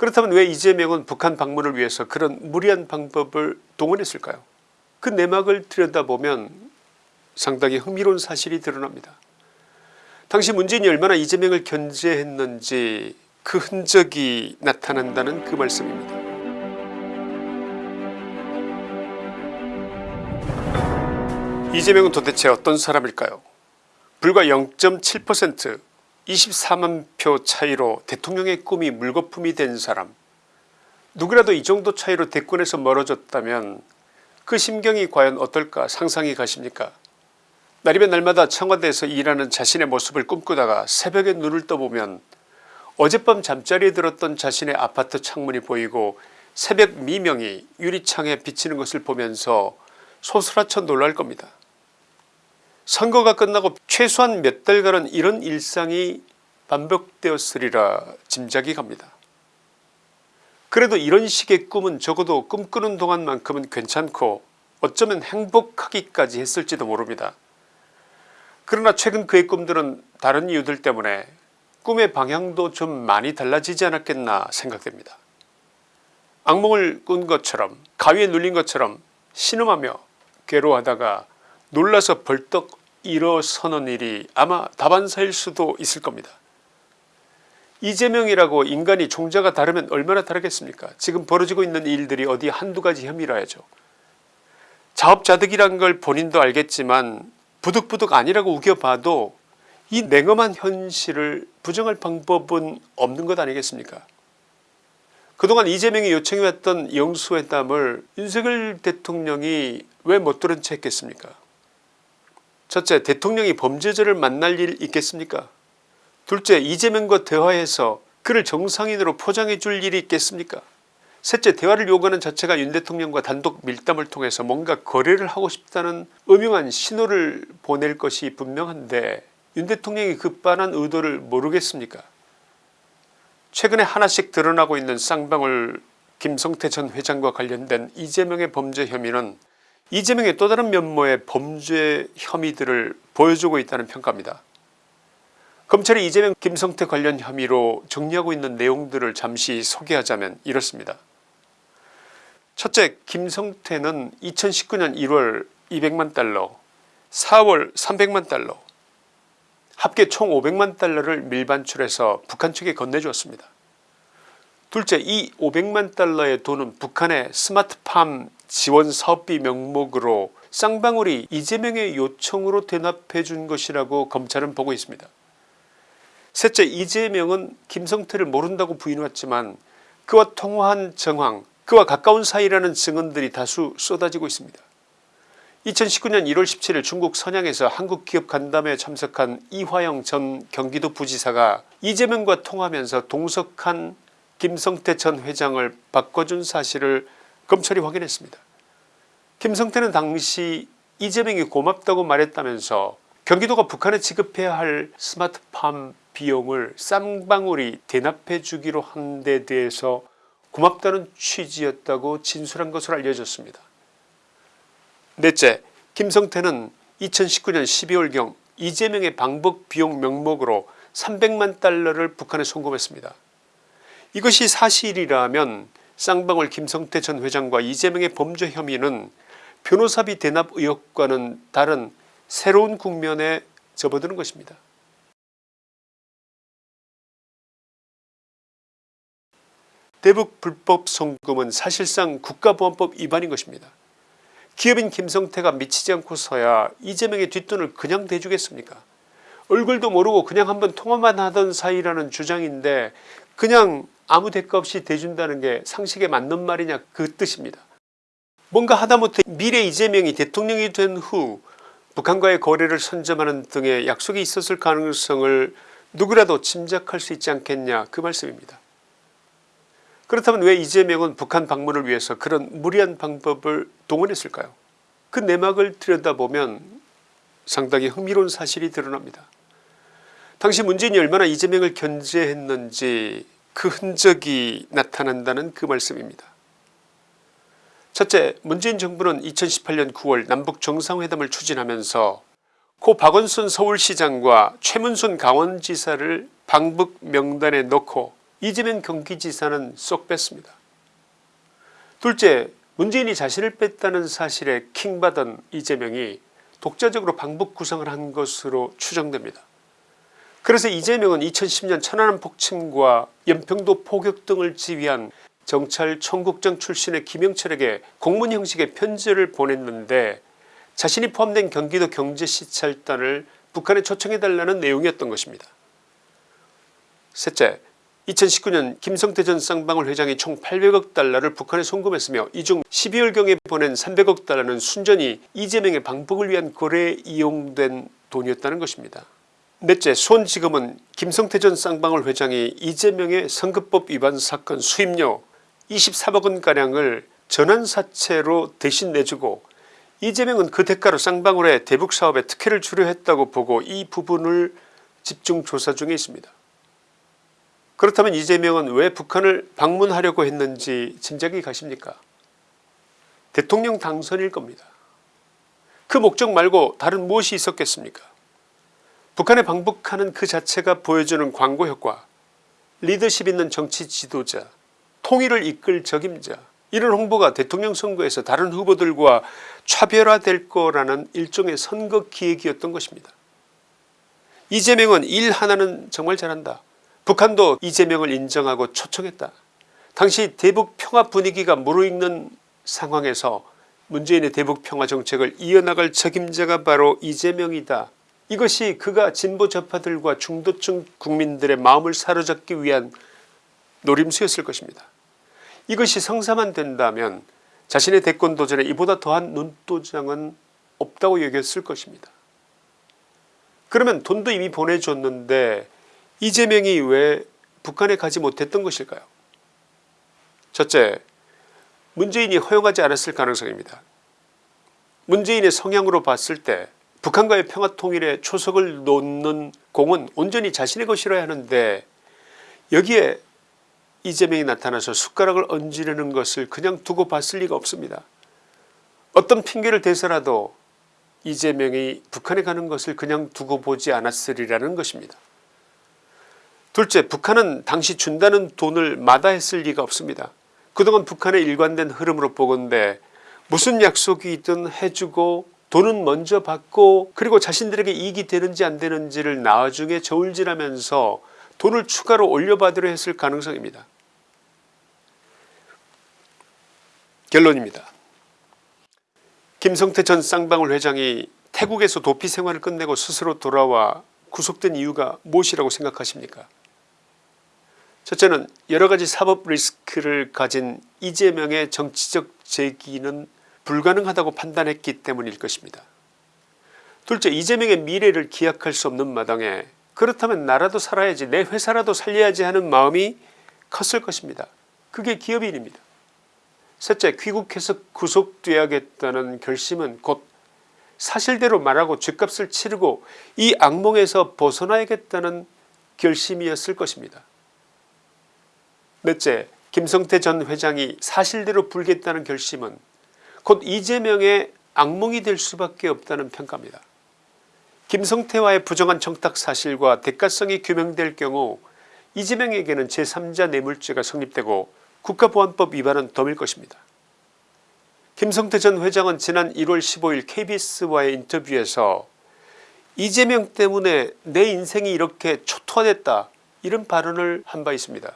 그렇다면 왜 이재명은 북한 방문을 위해서 그런 무리한 방법을 동원했을까요 그 내막을 들여다보면 상당히 흥미로운 사실이 드러납니다. 당시 문재인이 얼마나 이재명을 견제했는지 그 흔적이 나타난다는 그 말씀입니다. 이재명은 도대체 어떤 사람일까요 불과 0.7% 24만 표 차이로 대통령의 꿈이 물거품이 된 사람 누구라도 이 정도 차이로 대권에서 멀어졌다면 그 심경이 과연 어떨까 상상이 가십니까 날이면 날마다 청와대에서 일하는 자신의 모습을 꿈꾸다가 새벽에 눈을 떠보면 어젯밤 잠자리에 들었던 자신의 아파트 창문이 보이고 새벽 미명이 유리창에 비치는 것을 보면서 소스라쳐 놀랄 겁니다. 선거가 끝나고 최소한 몇 달간은 이런 일상이 반복되었으리라 짐작이 갑니다. 그래도 이런 식의 꿈은 적어도 꿈꾸는 동안만큼은 괜찮고 어쩌면 행복하기까지 했을지도 모릅니다. 그러나 최근 그의 꿈들은 다른 이유들 때문에 꿈의 방향도 좀 많이 달라지지 않았겠나 생각됩니다. 악몽을 꾼 것처럼 가위에 눌린 것처럼 신음하며 괴로워하다가 놀라서 벌떡 일어서는 일이 아마 다반사일 수도 있을 겁니다. 이재명이라고 인간이 종자가 다르면 얼마나 다르겠습니까 지금 벌어지고 있는 일들이 어디 한두 가지 혐의라야죠. 자업자득이란 걸 본인도 알겠지만 부득부득 아니라고 우겨봐도 이 냉엄한 현실을 부정할 방법은 없는 것 아니겠습니까 그동안 이재명이 요청해왔던 영수회담을 윤석열 대통령이 왜 못 들은 채 했겠습니까 첫째 대통령이 범죄자를 만날 일 있겠습니까? 둘째 이재명과 대화해서 그를 정상인으로 포장해 줄 일이 있겠습니까? 셋째 대화를 요구하는 자체가 윤 대통령과 단독 밀담을 통해서 뭔가 거래를 하고 싶다는 음흉한 신호를 보낼 것이 분명한데 윤 대통령이 그 빤한 의도를 모르겠습니까? 최근에 하나씩 드러나고 있는 쌍방울 김성태 전 회장과 관련된 이재명의 범죄 혐의는 이재명의 또 다른 면모의 범죄 혐의들을 보여주고 있다는 평가입니다. 검찰이 이재명 김성태 관련 혐의로 정리하고 있는 내용들을 잠시 소개하자면 이렇습니다. 첫째 김성태는 2019년 1월 200만 달러 4월 300만 달러 합계 총 500만 달러를 밀반출해서 북한 측에 건네주었습니다. 둘째 이 500만 달러의 돈은 북한의 스마트팜 지원 사업비 명목으로 쌍방울이 이재명의 요청으로 대납해 준 것이라고 검찰은 보고 있습니다. 셋째 이재명은 김성태를 모른다고 부인했지만 그와 통화한 정황 그와 가까운 사이라는 증언들이 다수 쏟아지고 있습니다. 2019년 1월 17일 중국 선양에서 한국기업 간담회에 참석한 이화영 전 경기도 부지사가 이재명과 통하면서 동석한 김성태 전 회장을 바꿔준 사실을 검찰이 확인했습니다. 김성태는 당시 이재명이 고맙다고 말했다면서 경기도가 북한에 지급해야 할 스마트팜 비용을 쌍방울이 대납해 주기로 한 데 대해서 고맙다는 취지였다고 진술한 것으로 알려졌습니다. 넷째 김성태는 2019년 12월경 이재명의 방북 비용 명목으로 300만 달러를 북한에 송금했습니다. 이것이 사실이라면 쌍방울 김성태 전 회장과 이재명의 범죄 혐의는 변호사비 대납 의혹과는 다른 새로운 국면에 접어드는 것입니다. 대북 불법 송금은 사실상 국가보안법 위반인 것입니다. 기업인 김성태가 미치지 않고서야 이재명의 뒷돈을 그냥 대주겠습니까 얼굴도 모르고 그냥 한번 통화만 하던 사이라는 주장인데 그냥 아무 대가 없이 대준다는 게 상식에 맞는 말이냐 그 뜻입니다. 뭔가 하다못해 미래 이재명이 대통령이 된 후 북한과의 거래를 선점하는 등의 약속이 있었을 가능성을 누구라도 짐작할 수 있지 않겠냐 그 말씀입니다. 그렇다면 왜 이재명은 북한 방문을 위해서 그런 무리한 방법을 동원했을까요 그 내막을 들여다보면 상당히 흥미로운 사실이 드러납니다. 당시 문재인이 얼마나 이재명을 견제했는지 그 흔적이 나타난다는 그 말씀입니다. 첫째 문재인 정부는 2018년 9월 남북정상회담을 추진하면서 고 박원순 서울시장과 최문순 강원지사를 방북 명단에 넣고 이재명 경기지사는 쏙 뺐습니다. 둘째 문재인이 자신을 뺐다는 사실에 킹받은 이재명이 독자적으로 방북 구상을 한 것으로 추정됩니다. 그래서 이재명은 2010년 천안함 폭침과 연평도 포격 등을 지휘한 정찰 청국장 출신의 김영철에게 공문 형식의 편지를 보냈는데 자신이 포함된 경기도 경제시찰단을 북한에 초청해달라는 내용이었던 것입니다. 셋째 2019년 김성태 전 쌍방울 회장이 총 800억 달러를 북한에 송금했으며 이 중 12월경에 보낸 300억 달러는 순전히 이재명의 방북을 위한 거래에 이용된 돈이었다는 것입니다. 넷째 수원지검은 김성태 전 쌍방울 회장이 이재명의 선거법 위반 사건 수임료 24억원가량을 전환사채로 대신 내주고 이재명은 그 대가로 쌍방울의 대북사업에 특혜를 주려 했다고 보고 이 부분을 집중 조사 중에 있습니다. 그렇다면 이재명은 왜 북한을 방문하려고 했는지 짐작이 가십니까 대통령 당선일 겁니다. 그 목적 말고 다른 무엇이 있었겠습니까 북한에 방북하는 그 자체가 보여주는 광고 효과 리더십 있는 정치 지도자 통일을 이끌 적임자 이런 홍보가 대통령 선거에서 다른 후보들과 차별화될 거라는 일종의 선거 기획이었던 것입니다. 이재명은 일 하나는 정말 잘한다. 북한도 이재명을 인정하고 초청했다. 당시 대북 평화 분위기가 무르익는 상황에서 문재인의 대북 평화 정책을 이어나갈 책임자가 바로 이재명이다. 이것이 그가 진보 좌파들과 중도층 국민들의 마음을 사로잡기 위한 노림수였을 것입니다. 이것이 성사만 된다면 자신의 대권 도전에 이보다 더한 눈도장은 없다고 여겼을 것입니다. 그러면 돈도 이미 보내줬는데 이재명이 왜 북한에 가지 못했던 것일까요 첫째 문재인이 허용하지 않았을 가능성입니다. 문재인의 성향으로 봤을 때 북한과의 평화통일에 초석을 놓는 공은 온전히 자신의 것이라야 하는데 여기에 이재명이 나타나서 숟가락을 얹으려는 것을 그냥 두고 봤을 리가 없습니다. 어떤 핑계를 대서라도 이재명이 북한에 가는 것을 그냥 두고 보지 않았으리라는 것입니다. 둘째 북한은 당시 준다는 돈을 마다했을 리가 없습니다. 그동안 북한의 일관된 흐름으로 보건대 무슨 약속이 있든 해주고 돈은 먼저 받고 그리고 자신들에게 이익이 되는지 안 되는지를 나중에 저울질하면서 돈을 추가로 올려받으려 했을 가능성입니다. 결론입니다. 김성태 전 쌍방울 회장이 태국에서 도피 생활을 끝내고 스스로 돌아와 구속된 이유가 무엇이라고 생각하십니까 첫째는 여러가지 사법 리스크를 가진 이재명의 정치적 재기는 불가능하다고 판단했기 때문일 것입니다. 둘째 이재명의 미래를 기약할 수 없는 마당에 그렇다면 나라도 살아야지 내 회사라도 살려야지 하는 마음이 컸을 것입니다. 그게 기업인입니다. 셋째 귀국해서 구속돼야겠다는 결심은 곧 사실대로 말하고 죗값을 치르고 이 악몽에서 벗어나야겠다는 결심이었을 것입니다. 넷째 김성태 전 회장이 사실대로 불겠다는 결심은 곧 이재명의 악몽이 될 수밖에 없다는 평가입니다. 김성태와의 부정한 청탁 사실과 대가성이 규명될 경우 이재명에게는 제3자 뇌물죄가 성립되고 국가보안법 위반은 덤일 것입니다. 김성태 전 회장은 지난 1월 15일 kbs와의 인터뷰에서 이재명 때문에 내 인생이 이렇게 초토화됐다 이런 발언을 한 바 있습니다.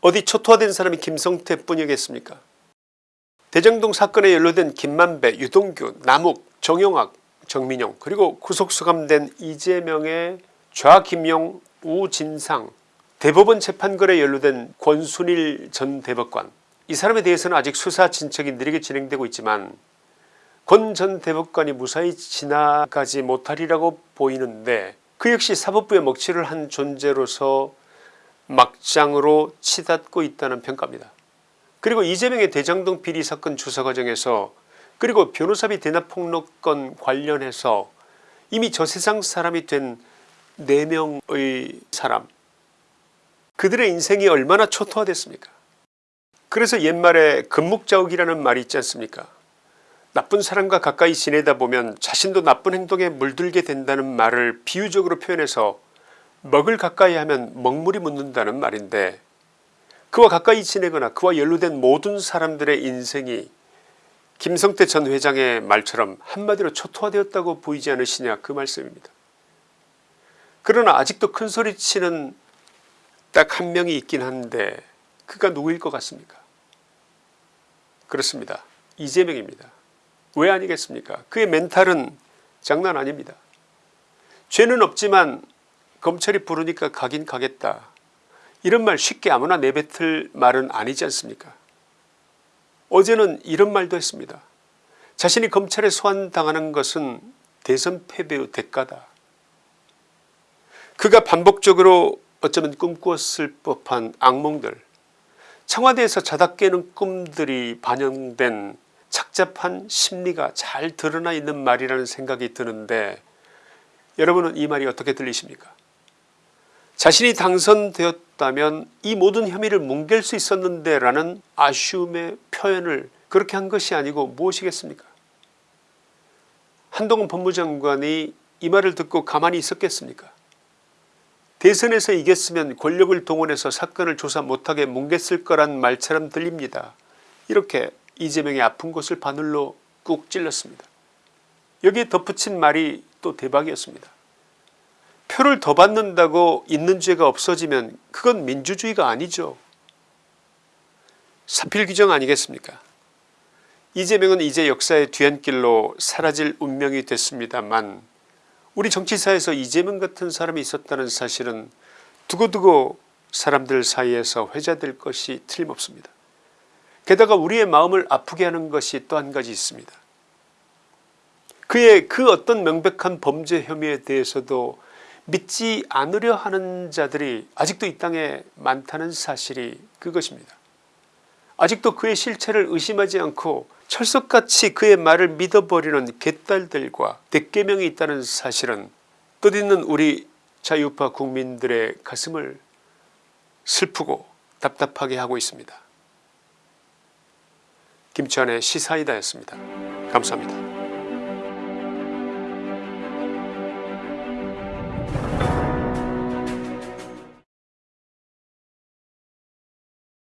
어디 초토화된 사람이 김성태 뿐이겠습니까 대장동 사건에 연루된 김만배 유동규 남욱 정영학 정민용 그리고 구속수감된 이재명의 좌김용 우진상 대법원 재판거래 연루된 권순일 전 대법관 이 사람에 대해서는 아직 수사 진척이 느리게 진행되고 있지만 권 전 대법관이 무사히 지나가지 못하리라고 보이는데 그 역시 사법부의 먹칠을 한 존재로서 막장으로 치닫고 있다는 평가입니다. 그리고 이재명의 대장동 비리 사건 조사 과정에서 그리고 변호사비 대납 폭로건 관련해서 이미 저 세상 사람이 된 4명의 사람 그들의 인생이 얼마나 초토화됐습니까? 그래서 옛말에 금묵자욱이라는 말이 있지 않습니까? 나쁜 사람과 가까이 지내다 보면 자신도 나쁜 행동에 물들게 된다는 말을 비유적으로 표현해서 먹을 가까이 하면 먹물이 묻는다는 말인데 그와 가까이 지내거나 그와 연루된 모든 사람들의 인생이 김성태 전 회장의 말처럼 한마디로 초토화되었다고 보이지 않으시냐 그 말씀입니다. 그러나 아직도 큰소리치는 딱 한 명이 있긴 한데 그가 누구일 것 같습니까 그렇습니다. 이재명입니다. 왜 아니겠습니까 그의 멘탈은 장난 아닙니다. 죄는 없지만 검찰이 부르니까 가긴 가겠다 이런 말 쉽게 아무나 내뱉을 말은 아니지 않습니까 어제는 이런 말도 했습니다. 자신이 검찰에 소환당하는 것은 대선 패배의 대가다. 그가 반복적으로 어쩌면 꿈꾸었을 법한 악몽들 청와대에서 자다 깨는 꿈들이 반영된 착잡한 심리가 잘 드러나 있는 말이라는 생각이 드는데 여러분은 이 말이 어떻게 들리십니까 자신이 당선되었다면 이 모든 혐의를 뭉갤 수 있었는데 라는 아쉬움의 표현을 그렇게 한 것이 아니고 무엇이겠습니까 한동훈 법무장관이 이 말을 듣고 가만히 있었겠습니까 대선에서 이겼으면 권력을 동원해서 사건을 조사 못하게 뭉갰을 거란 말처럼 들립니다. 이렇게 이재명의 아픈 곳을 바늘로 꾹 찔렀습니다. 여기에 덧붙인 말이 또 대박이었습니다. 표를 더 받는다고 있는 죄가 없어지면 그건 민주주의가 아니죠. 사필 규정 아니겠습니까 이재명은 이제 역사의 뒤안길로 사라질 운명이 됐습니다만 우리 정치사에서 이재명 같은 사람이 있었다는 사실은 두고두고 사람들 사이에서 회자될 것이 틀림없습니다. 게다가 우리의 마음을 아프게 하는 것이 또 한 가지 있습니다. 그의 그 어떤 명백한 범죄 혐의에 대해서도 믿지 않으려 하는 자들이 아직도 이 땅에 많다는 사실이 그것입니다. 아직도 그의 실체를 의심하지 않고 철석같이 그의 말을 믿어버리는 개딸들과 대개명이 있다는 사실은 뜻있는 우리 자유파 국민들의 가슴을 슬프고 답답하게 하고 있습니다. 김치환의 시사이다였습니다. 감사합니다.